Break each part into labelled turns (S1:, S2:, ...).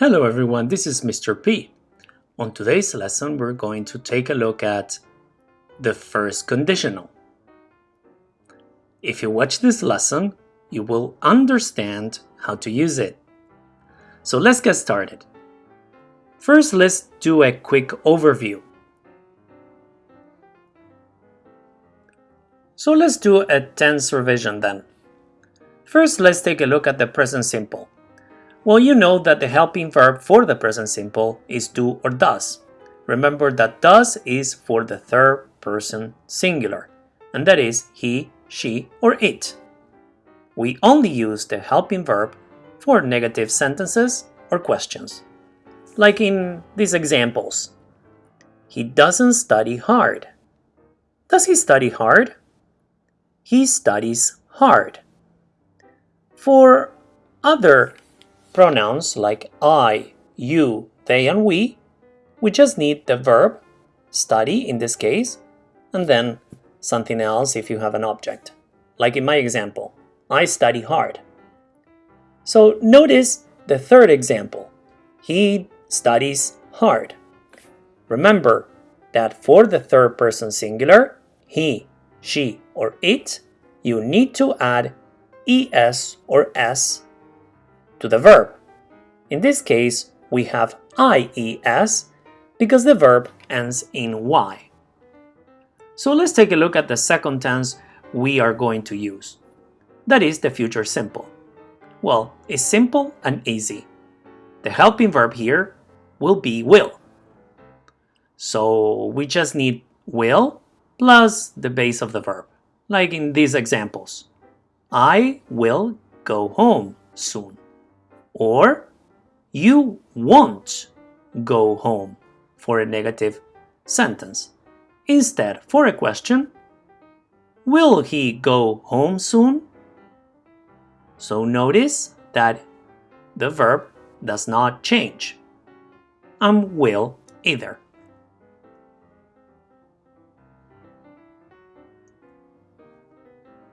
S1: Hello everyone, this is Mr. P. On today's lesson, we're going to take a look at the first conditional. If you watch this lesson, you will understand how to use it. So let's get started. First, let's do a quick overview. So let's do a tense revision then. First, let's take a look at the present simple. Well, you know that the helping verb for the present simple is do or does. Remember that does is for the third person singular, and that is he, she, or it. We only use the helping verb for negative sentences or questions. Like in these examples. He doesn't study hard. Does he study hard? He studies hard. For other pronouns like I, you, they, and we, we just need the verb, study in this case, and then something else if you have an object. Like in my example, I study hard. So notice the third example. He studies hard. Remember that for the third person singular, he, she, or it, you need to add es or s to the verb. In this case, we have IES because the verb ends in Y. So let's take a look at the second tense we are going to use. That is the future simple. Well, it's simple and easy. The helping verb here will be will. So we just need will plus the base of the verb, like in these examples. I will go home soon. Or you won't go home for a negative sentence. Instead, for a question, will he go home soon? So notice that the verb does not change. And will either.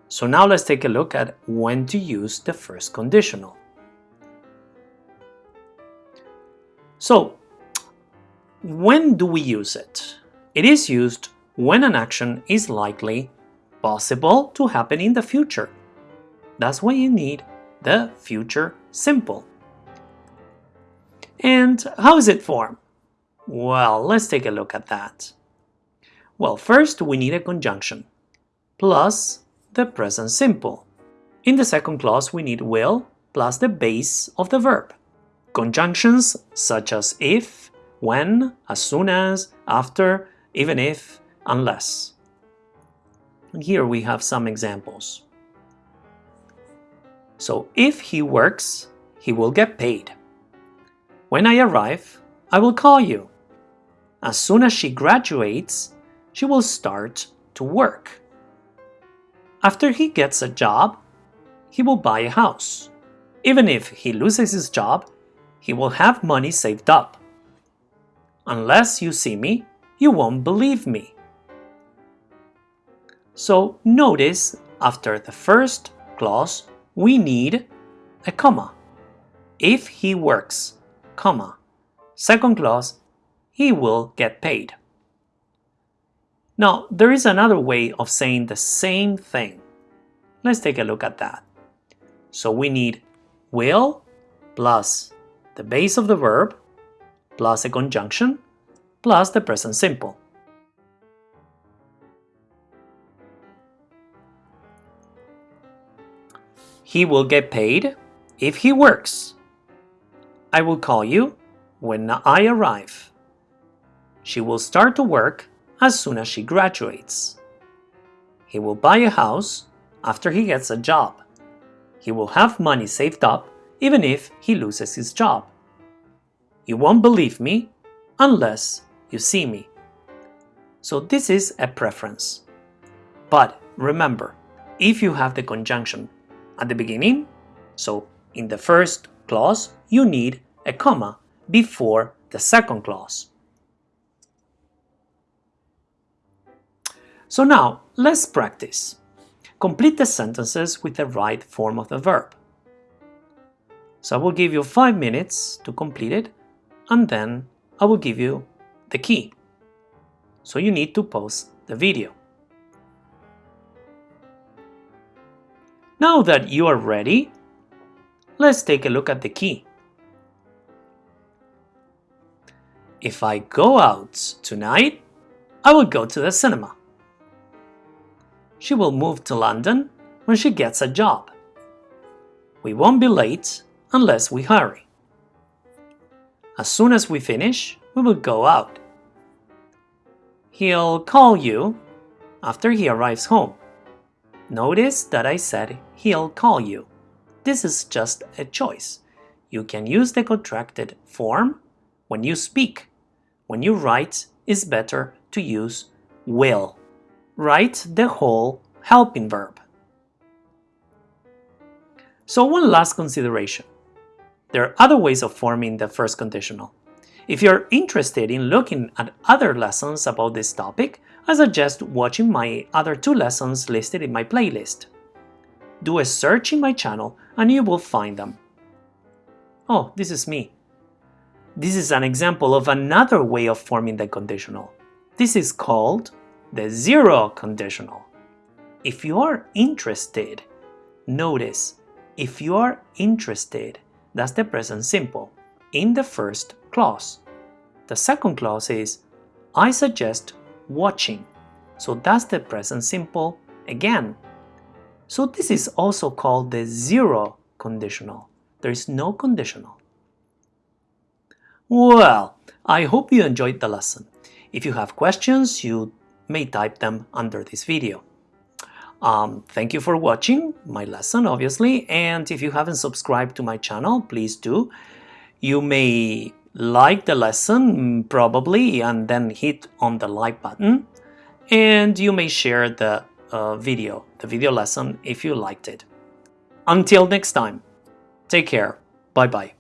S1: So now let's take a look at when to use the first conditional. So, when do we use it? It is used when an action is likely possible to happen in the future. That's why you need the future simple. And how is it formed? Well, let's take a look at that. Well, first we need a conjunction plus the present simple. In the second clause we need will plus the base of the verb. Conjunctions such as if, when, as soon as, after, even if, unless. And here we have some examples. So if he works, he will get paid. When I arrive, I will call you. As soon as she graduates, she will start to work. After he gets a job, he will buy a house. Even if he loses his job, he will have money saved up. Unless you see me, you won't believe me. So notice after the first clause, we need a comma. If he works, comma. Second clause, he will get paid. Now, there is another way of saying the same thing. Let's take a look at that. So we need will plus the base of the verb plus a conjunction plus the present simple. He will get paid if he works. I will call you when I arrive. She will start to work as soon as she graduates. He will buy a house after he gets a job. He will have money saved up even if he loses his job. You won't believe me unless you see me. So this is a preference. But remember, if you have the conjunction at the beginning, so in the first clause, you need a comma before the second clause. So now, let's practice. Complete the sentences with the right form of the verb. So I will give you 5 minutes to complete it and then I will give you the key. So you need to pause the video. Now that you are ready, let's take a look at the key. If I go out tonight, I will go to the cinema. She will move to London when she gets a job. We won't be late unless we hurry. As soon as we finish, we will go out. He'll call you after he arrives home. Notice that I said he'll call you. This is just a choice. You can use the contracted form when you speak. When you write, it's better to use will. Write the whole helping verb. So one last consideration. There are other ways of forming the first conditional. If you're interested in looking at other lessons about this topic, I suggest watching my other two lessons listed in my playlist. Do a search in my channel and you will find them. Oh, this is me. This is an example of another way of forming the conditional. This is called the zero conditional. If you are interested, notice if you are interested, that's the present simple, in the first clause. The second clause is, I suggest watching. So that's the present simple again. So this is also called the zero conditional. There is no conditional. Well, I hope you enjoyed the lesson. If you have questions, you may type them under this video. Um, thank you for watching my lesson, obviously, and if you haven't subscribed to my channel, please do. You may like the lesson, probably, and then hit on the like button, and you may share the uh, video, the video lesson, if you liked it. Until next time, take care, bye-bye.